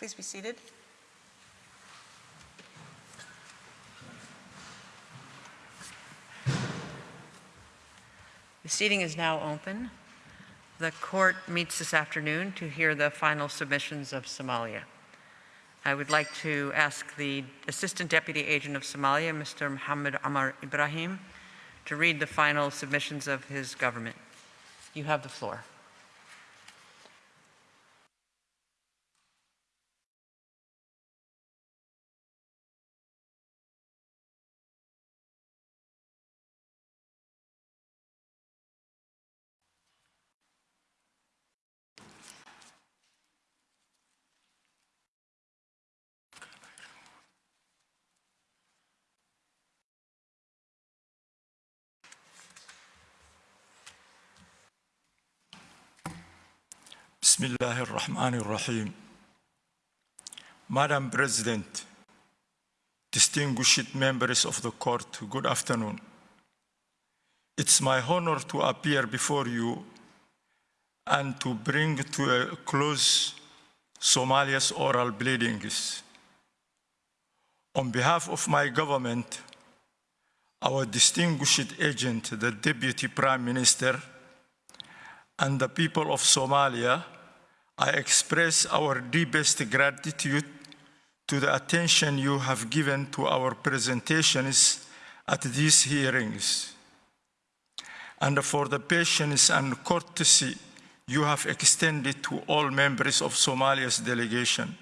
Please be seated. The seating is now open. The court meets this afternoon to hear the final submissions of Somalia. I would like to ask the Assistant Deputy Agent of Somalia, Mr. Mohammed Amar Ibrahim, to read the final submissions of his government. You have the floor. Bismillah ar-Rahman ar-Rahim. Madam President, distinguished members of the court, good afternoon. It's my honor to appear before you and to bring to a close Somalia's oral pleadings. On behalf of my government, our distinguished agent, the Deputy Prime Minister, and the people of Somalia, I express our deepest gratitude to the attention you have given to our presentations at these hearings, and for the patience and courtesy you have extended to all members of Somalia's delegation,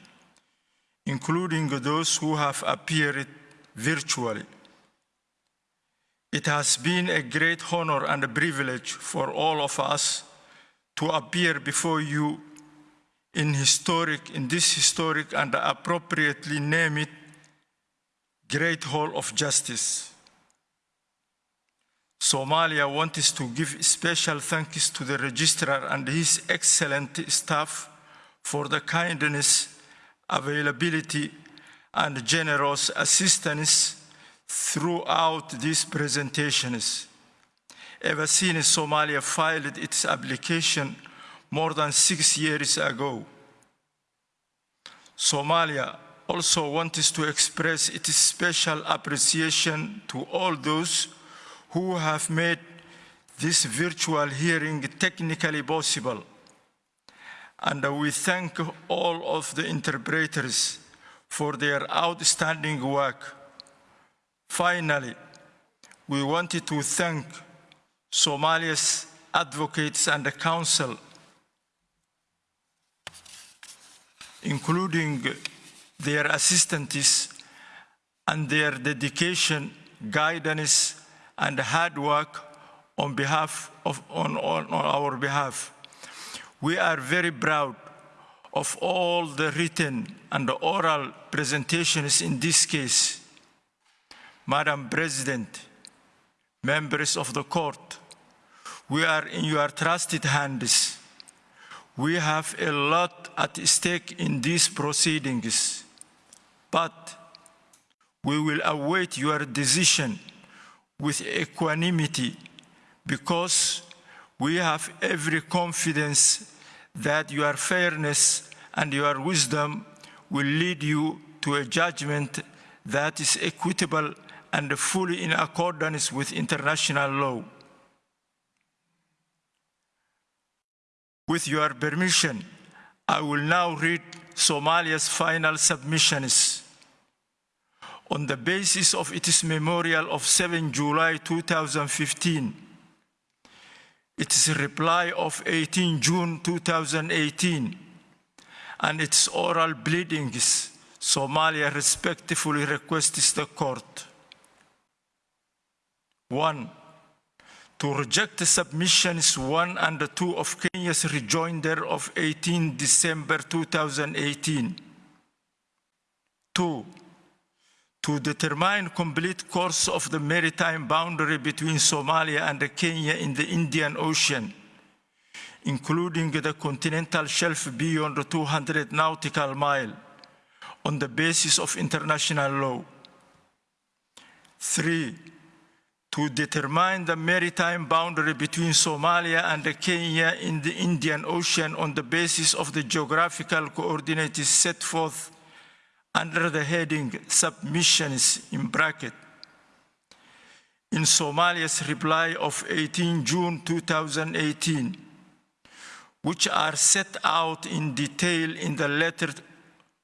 including those who have appeared virtually. It has been a great honor and a privilege for all of us to appear before you in historic, in this historic and appropriately named Great Hall of Justice. Somalia wants to give special thanks to the registrar and his excellent staff for the kindness, availability, and generous assistance throughout these presentations ever since Somalia filed its application more than six years ago. Somalia also wants to express its special appreciation to all those who have made this virtual hearing technically possible. And we thank all of the interpreters for their outstanding work. Finally, we wanted to thank Somalia's advocates and the counsel, including their assistants and their dedication, guidance, and hard work on behalf of on, on, on our behalf. We are very proud of all the written and the oral presentations in this case. Madam President, members of the court, we are in your trusted hands. We have a lot at stake in these proceedings, but we will await your decision with equanimity because we have every confidence that your fairness and your wisdom will lead you to a judgment that is equitable and fully in accordance with international law. With your permission, I will now read Somalia's final submissions. On the basis of its memorial of 7 July 2015, its reply of 18 June 2018, and its oral pleadings, Somalia respectfully requests the court one, to reject the submissions one and two of Kenya's rejoinder of 18 December 2018. Two, to determine complete course of the maritime boundary between Somalia and Kenya in the Indian Ocean, including the continental shelf beyond 200 nautical mile, on the basis of international law. Three, to determine the maritime boundary between Somalia and Kenya in the Indian Ocean on the basis of the geographical coordinates set forth under the heading submissions in bracket. In Somalia's reply of 18 June 2018, which are set out in detail in the letter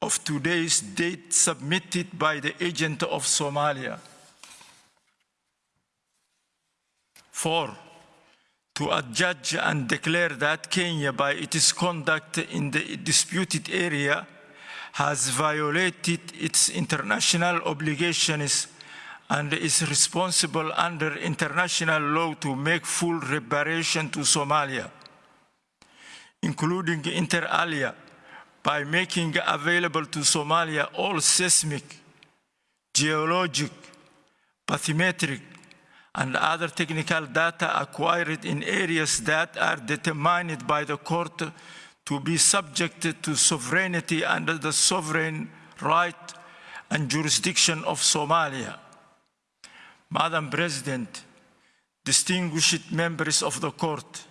of today's date submitted by the agent of Somalia. Four, to adjudge and declare that Kenya, by its conduct in the disputed area, has violated its international obligations and is responsible under international law to make full reparation to Somalia, including inter alia, by making available to Somalia all seismic, geologic, bathymetric, and other technical data acquired in areas that are determined by the court to be subject to sovereignty under the sovereign right and jurisdiction of Somalia. Madam President, distinguished members of the court,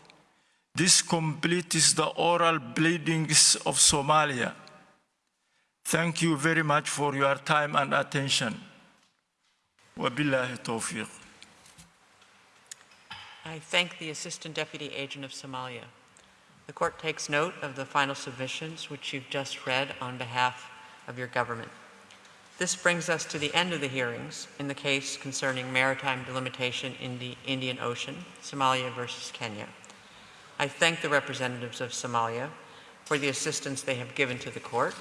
this completes the oral pleadings of Somalia. Thank you very much for your time and attention. Wabillahi tawfiq. I thank the Assistant Deputy Agent of Somalia. The court takes note of the final submissions which you've just read on behalf of your government. This brings us to the end of the hearings in the case concerning maritime delimitation in the Indian Ocean, Somalia versus Kenya. I thank the representatives of Somalia for the assistance they have given to the court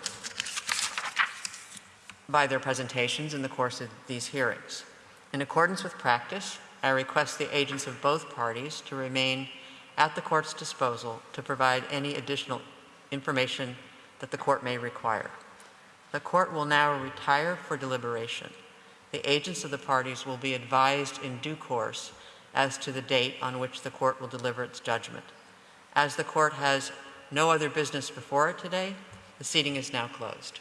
by their presentations in the course of these hearings. In accordance with practice, I request the agents of both parties to remain at the court's disposal to provide any additional information that the court may require. The court will now retire for deliberation. The agents of the parties will be advised in due course as to the date on which the court will deliver its judgment. As the court has no other business before it today, the seating is now closed.